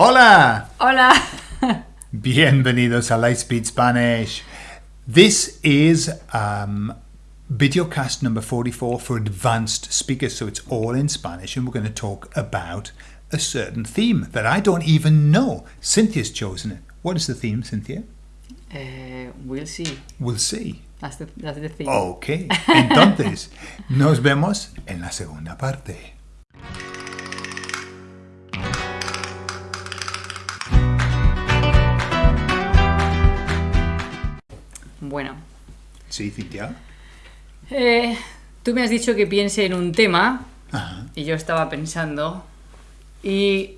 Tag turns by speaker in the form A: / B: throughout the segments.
A: Hola!
B: Hola.
A: Bienvenidos a Lightspeed Spanish. This is um, videocast number 44 for advanced speakers, so it's all in Spanish, and we're going to talk about a certain theme that I don't even know. Cynthia's chosen it. What is the theme, Cynthia?
B: Eh, we'll see.
A: We'll see.
B: That's the, that's the thing.
A: Ok, entonces nos vemos en la segunda parte.
B: Bueno.
A: Sí, Cintia.
B: Eh, tú me has dicho que piense en un tema
A: Ajá.
B: y yo estaba pensando y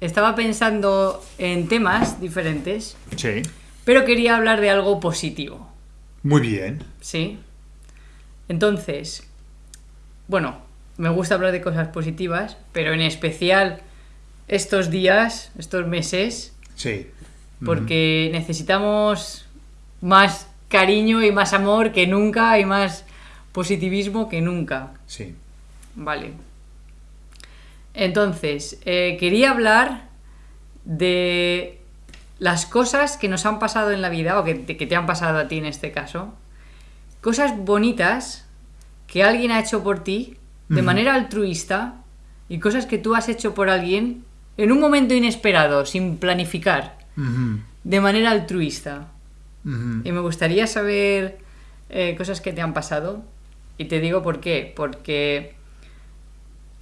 B: estaba pensando en temas diferentes,
A: Sí.
B: pero quería hablar de algo positivo,
A: Muy bien.
B: ¿sí? Entonces, bueno, me gusta hablar de cosas positivas, pero en especial estos días, estos meses,
A: Sí.
B: porque necesitamos más cariño y más amor que nunca y más positivismo que nunca.
A: Sí.
B: Vale. Entonces, eh, quería hablar de las cosas que nos han pasado en la vida, o que te, que te han pasado a ti en este caso. Cosas bonitas que alguien ha hecho por ti de manera altruista y cosas que tú has hecho por alguien en un momento inesperado, sin planificar, de manera altruista. Y me gustaría saber eh, cosas que te han pasado. Y te digo por qué. Porque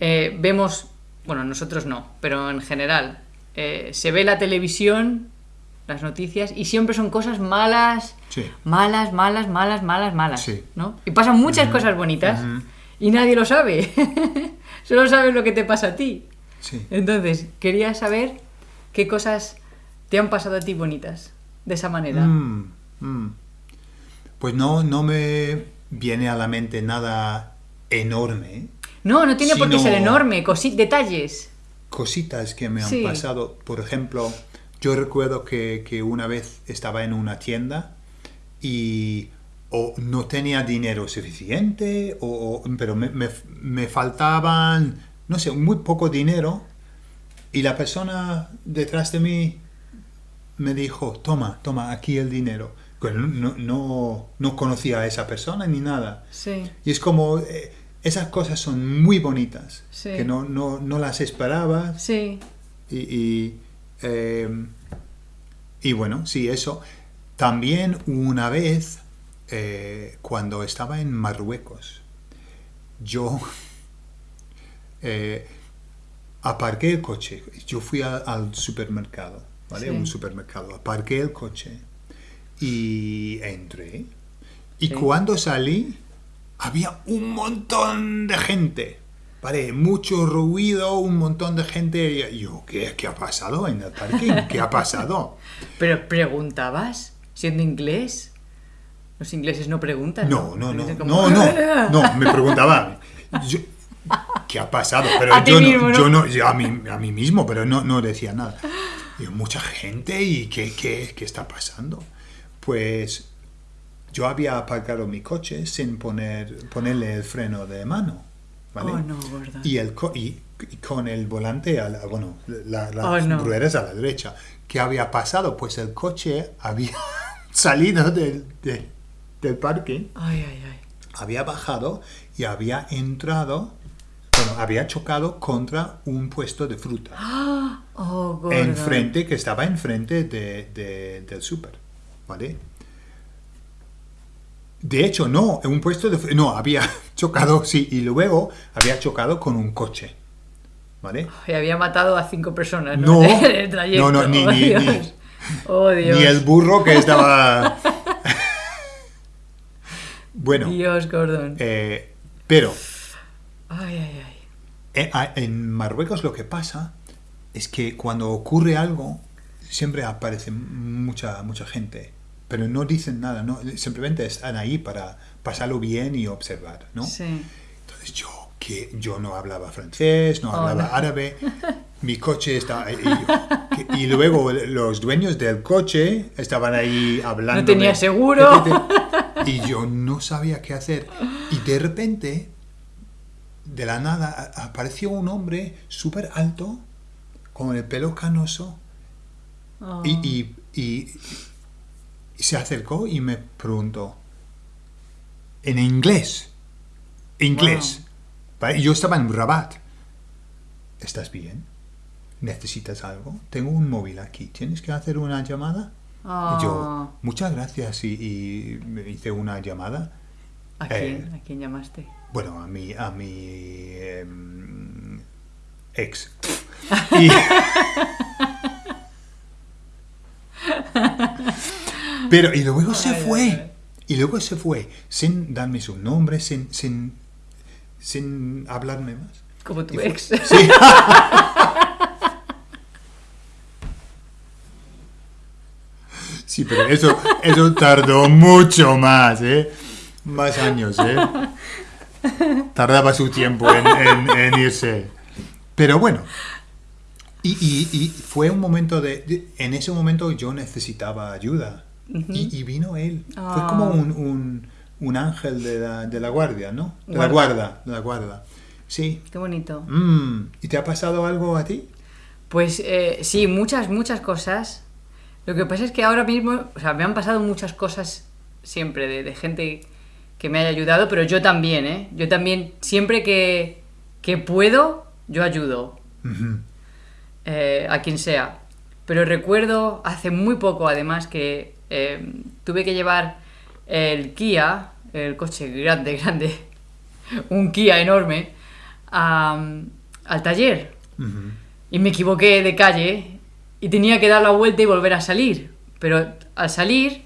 B: eh, vemos, bueno, nosotros no, pero en general, eh, se ve la televisión, las noticias, y siempre son cosas malas,
A: Sí.
B: malas, malas, malas, malas, malas.
A: Sí.
B: ¿no? Y pasan muchas cosas bonitas y nadie lo sabe. Solo sabes lo que te pasa a ti.
A: Sí.
B: Entonces, quería saber qué cosas te han pasado a ti bonitas de esa manera.
A: Mm, mm. Pues no, no me viene a la mente nada enorme.
B: No, no tiene por qué ser enorme, cosi- detalles.
A: Cositas que me han
B: Sí.
A: pasado. Por ejemplo, yo recuerdo que, que una vez estaba en una tienda y o no tenía dinero suficiente, o, o- pero me, me- me faltaban, no sé, muy poco dinero. Y la persona detrás de mí me dijo, toma, toma, aquí el dinero. No, no, no conocía a esa persona ni nada.
B: Sí,
A: Y es como, eh, esas cosas son muy bonitas,
B: Sí.
A: que no, no, no las esperabas.
B: sí.
A: Y, y, eh, y bueno, sí, eso. También una vez, eh, cuando estaba en Marruecos, yo eh, aparqué el coche. Yo fui a- al supermercado, ¿vale?
B: Sí.
A: Un supermercado. Aparqué el coche y entré. Y
B: Sí.
A: cuando salí, había un montón de gente. ¿Vale? Mucho ruido, un montón de gente. Y yo, ¿qué, qué ha pasado en el parking? ¿Qué ha pasado?
B: Pero preguntabas, siendo inglés. Los ingleses no preguntan.
A: No, no, no,
B: como,
A: no, no, no, me preguntaba, yo- ¿qué ha pasado? Pero
B: A
A: yo, no, yo no, yo a mí, a mí mismo, pero no, no decía nada. Y mucha gente, ¿y qué, qué, qué está pasando? Pues yo había aparcado mi coche sin poner, ponerle el freno de mano, ¿vale?
B: Oh, no, gorda.
A: Y, el co- y, y con el volante, a la- bueno, la- las
B: Oh, no.
A: ruedas a la derecha. ¿Qué había pasado? Pues el coche había salido del, de- del parque,
B: Ay, ay, ay.
A: había bajado y había entrado, bueno, había chocado contra un puesto de fruta.
B: Oh.
A: Enfrente, que estaba enfrente de, de- del súper, ¿vale? De hecho, no, en un puesto de... No, había chocado, sí, y luego había chocado con un coche, ¿vale?
B: Y había matado a cinco personas, ¿no?
A: No,
B: En el trayecto.
A: no, no, ni-
B: oh,
A: ni-
B: Dios.
A: ni-
B: Oh, Dios.
A: Ni el burro que estaba... bueno,
B: Dios, Gordon.
A: eh, pero
B: Ay, ay, ay.
A: eh, a- en Marruecos lo que pasa es que cuando ocurre algo, siempre aparece mucha, mucha gente, pero no dicen nada, ¿no? simplemente están ahí para pasarlo bien y observar, ¿no?
B: Sí.
A: Entonces yo, que yo no hablaba francés, no hablaba árabe, mi coche estaba... Y, que- y luego los dueños del coche estaban ahí hablando.
B: No tenía seguro.
A: Y yo no sabía qué hacer. Y de repente, de la nada, apareció un hombre súper alto, con el pelo canoso
B: Oh.
A: y, y- y- y se acercó y me preguntó en inglés, inglés. Yo estaba en Rabat. ¿Estás bien? ¿Necesitas algo? Tengo un móvil aquí. ¿Tienes que hacer una llamada?
B: Oh.
A: Y yo, muchas gracias. Y, me hice una llamada.
B: ¿A
A: Eh.
B: quién? ¿A quién llamaste?
A: Bueno, a mi, a mi em, ex. Y- Pero, y luego se fue. Y luego se fue, sin darme su nombre, sin, sin, sin hablarme más.
B: Como tu ex.
A: Sí. Sí, pero eso, eso tardó mucho más, ¿eh? Más años, ¿eh? Tardaba su tiempo en, en- en irse. Pero bueno. Y, y- y fue un momento de, de- En ese momento yo necesitaba ayuda. y, y vino él. Fue
B: Ah.
A: como un, un- un ángel de la, de la guardia, ¿no? De la
B: Guarda.
A: de la guarda. Sí.
B: Qué bonito.
A: Mm. ¿Y te ha pasado algo a ti?
B: Pues eh, sí, muchas, muchas cosas. Lo que pasa es que ahora mismo, o sea, me han pasado muchas cosas siempre de, de gente que me haya ayudado, pero yo también, ¿eh? Yo también, siempre que, que puedo, yo ayudo. Eh, a quien sea. Pero recuerdo hace muy poco, además, que eh, tuve que llevar el Kia, el coche grande, grande, un Kia enorme, a- al taller. Y me equivoqué de calle y tenía que dar la vuelta y volver a salir. Pero al salir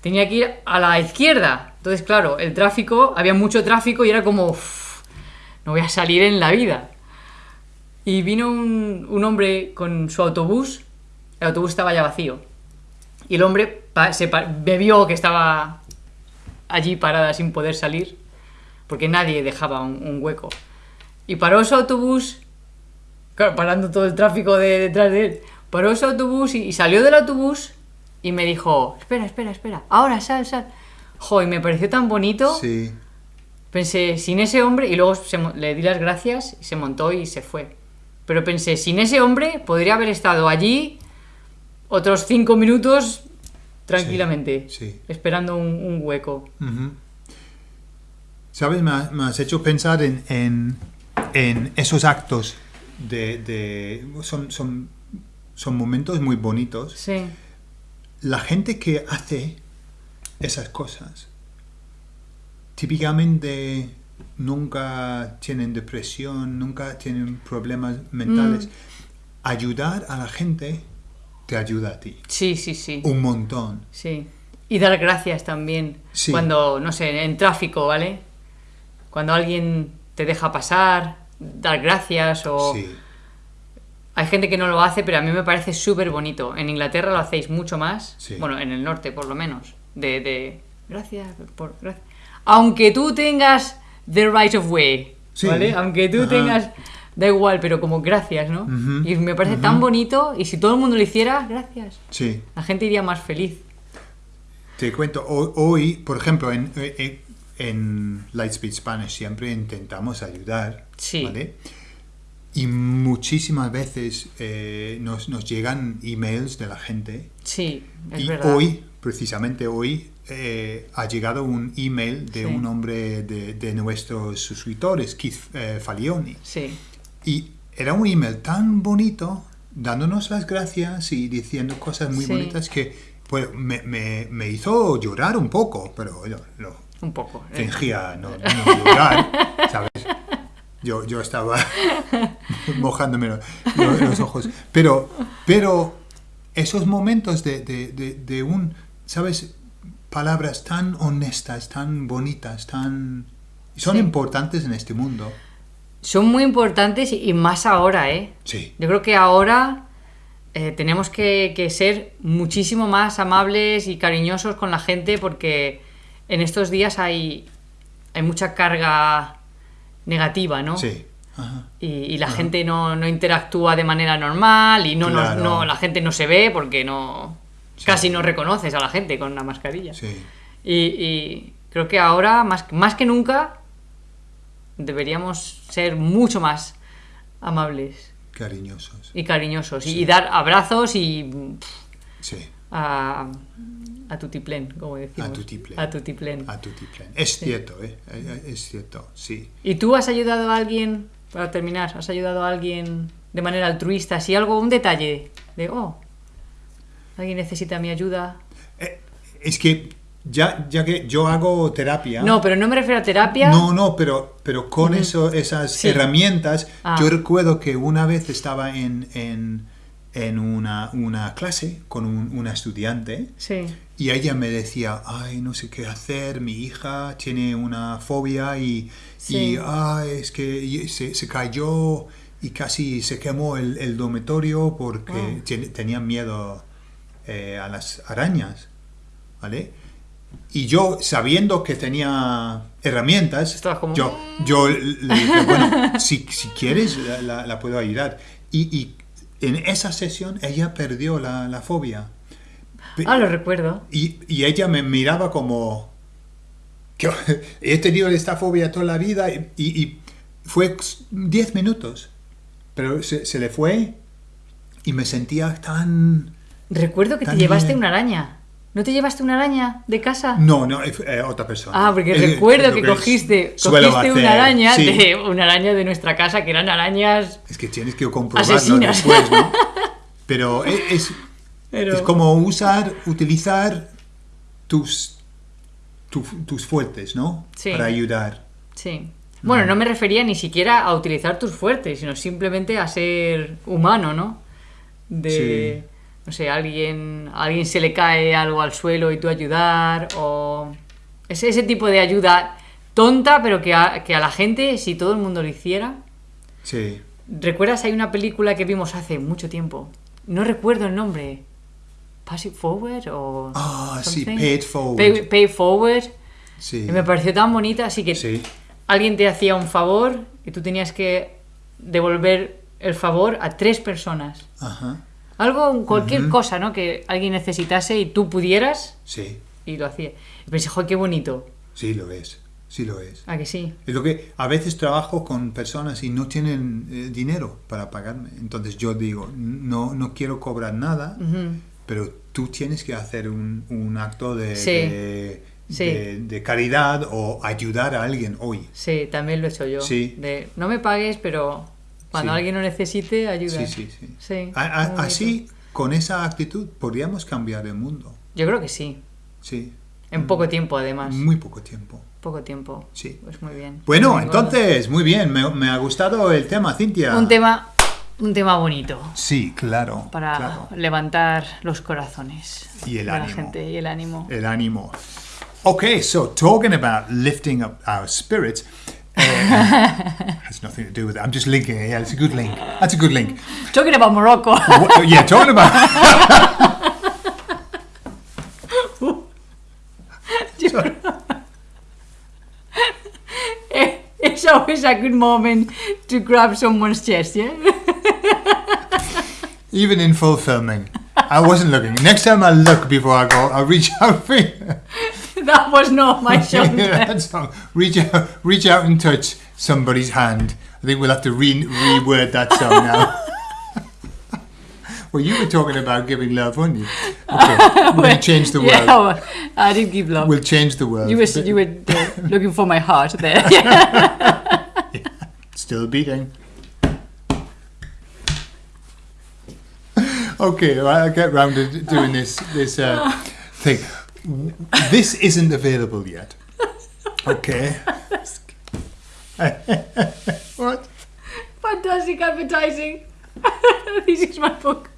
B: tenía que ir a la izquierda. Entonces, claro, el tráfico, había mucho tráfico y era como, "Uf, no voy a salir en la vida. Y vino un, un hombre con su autobús, el autobús estaba ya vacío. Y el hombre se vio que estaba allí parada sin poder salir, porque nadie dejaba un, un hueco. Y paró su autobús Claro, parando todo el tráfico de detrás de él. Paró ese autobús y, y salió del autobús y me dijo, espera, espera, espera, ahora sal, sal. Jo, y me pareció tan bonito.
A: Sí.
B: Pensé, sin ese hombre, y luego se le di las gracias y se montó y se fue. Pero pensé, sin ese hombre podría haber estado allí otros cinco minutos tranquilamente,
A: sí.
B: esperando un, un hueco.
A: ¿Sabes? Me, ha- me has hecho pensar en, en- en esos actos de... de- son, son, son momentos muy bonitos.
B: Sí,
A: La gente que hace esas cosas típicamente nunca tienen depresión, nunca tienen problemas mentales.
B: Mm.
A: Ayudar a la gente te ayuda a ti.
B: sí, sí, sí.
A: Un montón.
B: Sí. Y dar gracias también.
A: Sí.
B: Cuando, no sé, en tráfico, ¿vale? Cuando alguien te deja pasar, dar gracias o...
A: Sí.
B: Hay gente que no lo hace, pero a mí me parece súper bonito. En Inglaterra lo hacéis mucho más.
A: Sí.
B: Bueno, en el norte por lo menos. De, de gracias por... gracias. Aunque tú tengas the right of way,
A: Sí.
B: ¿vale? Aunque tú
A: Ajá.
B: tengas... Da igual, pero como gracias, ¿no?
A: Ujú,
B: Y me parece tan bonito. Y si todo el mundo lo hiciera, gracias.
A: Sí.
B: La gente iría más feliz.
A: Te cuento, hoy, hoy, por ejemplo, en, en, en Lightspeed Spanish siempre intentamos ayudar,
B: Sí.
A: ¿vale? Y muchísimas veces eh, nos, nos llegan emails de la gente
B: Sí, es
A: y
B: verdad.
A: hoy, precisamente hoy, eh, ha llegado un email de
B: Sí.
A: un hombre de, de nuestros suscriptores, Keith eh, Falioni.
B: Sí,
A: Y era un email tan bonito, dándonos las gracias y diciendo cosas muy
B: Sí.
A: bonitas que pues, me, me- me hizo llorar un poco, pero yo lo
B: un poco. eh.
A: fingía no, no llorar, ¿sabes? Yo, yo estaba mojándome los, los ojos. Pero, pero esos momentos de, de- de- de un, ¿sabes? Palabras tan honestas, tan bonitas, tan... Son
B: Sí.
A: importantes en este mundo.
B: Son muy importantes y más ahora, ¿eh?
A: Sí.
B: Yo creo que ahora eh, tenemos que, que ser muchísimo más amables y cariñosos con la gente porque en estos días hay, hay mucha carga negativa, ¿no?
A: Sí. Ajá.
B: Y, y la gente no, no interactúa de manera normal y no,
A: Claro.
B: no la gente no se ve porque no
A: Sí.
B: casi no reconoces a la gente con la mascarilla.
A: Sí.
B: Y, y creo que ahora, más, más que nunca, deberíamos ser mucho más amables.
A: Cariñosos.
B: y cariñosos. Y, y dar abrazos y pff,
A: Sí.
B: a, a tutiplén, como decimos.
A: A tutiplén.
B: A tutiplén.
A: A tutiplén. Es cierto. Eh, Es cierto, sí.
B: ¿Y tú has ayudado a alguien, para terminar, has ayudado a alguien de manera altruista? Si algo, un detalle de, oh, alguien necesita mi ayuda.
A: Eh, Es que ya, ya que yo hago terapia.
B: No, pero no me refiero a terapia.
A: No, no, pero, pero con eso, esas
B: Sí.
A: herramientas,
B: Ah.
A: yo recuerdo que una vez estaba en, en, en una, una clase con un- una estudiante
B: Sí.
A: y ella me decía, ay, no sé qué hacer, mi hija tiene una fobia y,
B: Sí.
A: y ay, es que se, se cayó y casi se quemó el, el dormitorio porque ten- tenía miedo eh, a las arañas, ¿vale? Y yo, sabiendo que tenía herramientas,
B: Estabas como,
A: yo, yo le dije, bueno, si, si quieres, la, la- la puedo ayudar. Y, y en esa sesión ella perdió la, la fobia.
B: Ah, lo recuerdo.
A: y, y ella me miraba como que he tenido esta fobia toda la vida y, y- y fue 10 minutos, pero se, se le fue y me sentía tan...
B: Recuerdo que te llevaste una araña. ¿No te llevaste una araña de casa?
A: No, no, eh, otra persona.
B: Ah, porque
A: Eh,
B: recuerdo que
A: que
B: cogiste, cogiste una araña
A: sí.
B: de una araña de nuestra casa que eran arañas
A: Es que tienes que comprobarlo
B: Asesinas.
A: después, ¿no? Pero es, es,
B: Pero-
A: es como usar, utilizar tus, tu- tus fuertes, ¿no?
B: Sí.
A: Para ayudar.
B: Sí. Bueno,
A: Mm.
B: no me refería ni siquiera a utilizar tus fuertes, sino simplemente a ser humano, ¿no? De, no sé, alguien, a alguien se le cae algo al suelo y tú ayudar, o ese, ese tipo de ayuda tonta, pero que a, que a la gente, si todo el mundo lo hiciera...
A: Sí.
B: ¿Recuerdas? Hay una película que vimos hace mucho tiempo. No recuerdo el nombre. ¿Pass It Forward o...?
A: Ah, sí? Pay It Forward.
B: Pay, Forward.
A: Sí.
B: Y me pareció tan bonita, así que
A: Sí.
B: alguien te hacía un favor y tú tenías que devolver el favor a tres personas.
A: Ajá.
B: Algo, cualquier cosa, ¿no? Que alguien necesitase y tú pudieras
A: Sí.
B: y lo hacía. Y pensé, joder, qué bonito.
A: Sí lo es. Sí lo es.
B: ¿A que sí?
A: Es lo que a veces trabajo con personas y no tienen eh, dinero para pagarme. Entonces yo digo, no, no quiero cobrar nada, pero tú tienes que hacer un, un acto de,
B: Sí.
A: de,
B: Sí.
A: de- de caridad o ayudar a alguien hoy.
B: Sí, también lo he hecho yo.
A: Sí.
B: De, no me pagues, pero cuando
A: Sí.
B: alguien lo necesite, ayuda.
A: Sí, sí, sí.
B: Sí,
A: A- a-
B: muy bonito.
A: así, con esa actitud, podríamos cambiar el mundo.
B: Yo creo que sí.
A: Sí.
B: En poco tiempo, además.
A: Muy poco tiempo.
B: Poco tiempo.
A: Sí.
B: Pues muy bien.
A: Bueno,
B: Muy
A: entonces, muy bien. Me, me ha gustado el tema, Cintia.
B: Un tema, un tema bonito.
A: Sí, claro.
B: para
A: claro.
B: levantar los corazones
A: Y el
B: de la
A: ánimo.
B: gente y el ánimo.
A: el ánimo. Okay, so talking about lifting up our spirits uh, has nothing to do with it. I'm just linking it. Yeah, it's a good link. That's a good link.
B: Talking about Morocco.
A: What- yeah, talking about.
B: it's always a good moment to grab someone's chest, yeah?
A: Even in full filming, I wasn't looking. Next time I look before I go, I'll reach out for you.
B: that was not my shoulder.
A: That's all. Reach out, reach out and touch somebody's hand. I think we'll have to re- reword that song now. well, you were talking about giving love, weren't you? Okay, we're going to change the world.
B: Yeah, well, I did give love.
A: We'll change the world.
B: you were, you were uh, looking for my heart there. Yeah.
A: Still beating. Okay, well, I'll get round to doing this this uh, thing. This isn't available yet. Okay. what?
B: Fantastic advertising. this is my book.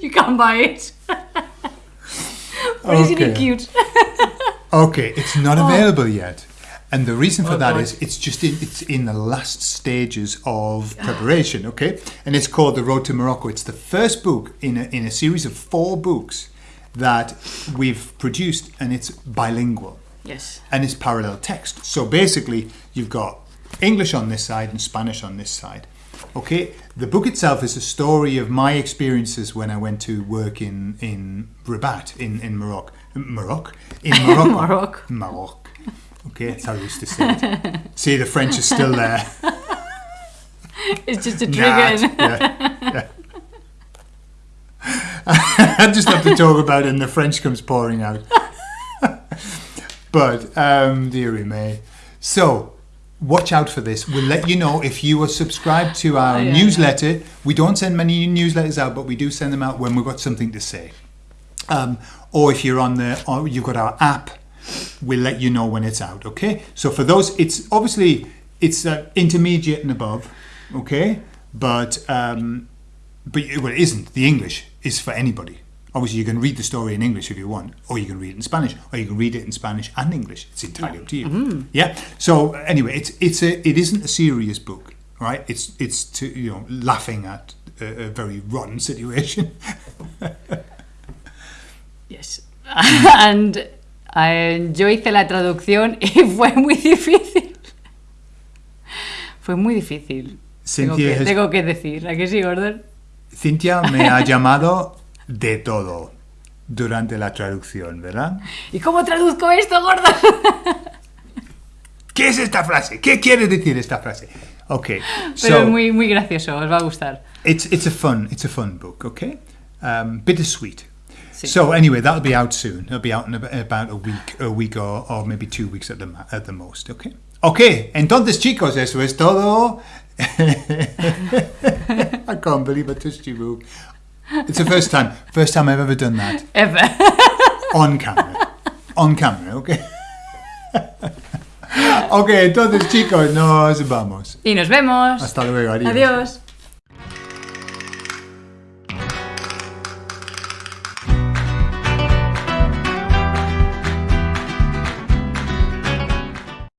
B: You can't buy it. but isn't it cute?
A: Okay, it's not oh. available yet. And the reason for
B: Oh,
A: that
B: God.
A: is it's just in, it's in the last stages of preparation, okay? And it's called The Road to Morocco. It's the first book in a, in a series of four books that we've produced and it's bilingual
B: yes.
A: and it's parallel text. So basically, you've got English on this side and Spanish on this side. Okay, the book itself is a story of my experiences when I went to work in in Rabat in in Morocco. Morocco in Morocco.
B: Morocco.
A: Morocco. Okay, that's how I used to say it. See, the French is still there.
B: It's just a
A: Nah,
B: trigger.
A: yeah, yeah. I just have to talk about it and the French comes pouring out. but, um, dearie me. So, watch out for this. We'll let you know if you are subscribed to our
B: Oh, yeah,
A: newsletter. We don't send many newsletters out, but we do send them out when we've got something to say. Um, or if you're on the, or you've got our app, we'll let you know when it's out. Okay. So for those, it's obviously it's uh, intermediate and above. Okay, but um, but it- well, it isn't. The English is for anybody. Obviously, you can read the story in English if you want, or you can read it in Spanish, or you can read it in Spanish and English. It's entirely up to you. Yeah. So anyway, it's it's a it isn't a serious book, right? It's it's to you know laughing at a, a very rotten situation.
B: Yes. And eh, yo hice la traducción y fue muy difícil. Fue muy difícil. Tengo
A: Cynthia
B: que,
A: has-
B: tengo que decir. ¿A que sí, Gordon?
A: Cintia me ha llamado de todo durante la traducción, ¿verdad?
B: ¿Y cómo traduzco esto, Gordon?
A: ¿Qué es esta frase? ¿Qué quiere decir esta frase? Okay,
B: Pero
A: so
B: es muy, muy gracioso, os va a gustar.
A: it's it's a fun it's a fun book. Okay, um, bittersweet.
B: Sí.
A: So anyway, that'll be out soon. It'll be out in ab- about a week, a week or, or maybe two weeks at the at the most. Okay. Okay. Entonces, chicos, eso es todo. I can't believe I touched you, Rube. It's the first time, first time I've ever done that
B: Ever.
A: on camera. On camera, okay. okay, entonces, chicos, nos vamos.
B: Y nos vemos.
A: Hasta luego, adiós.
B: Adiós.